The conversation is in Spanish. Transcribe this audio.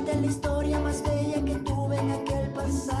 contarte la historia más bella que tuve en aquel pasado.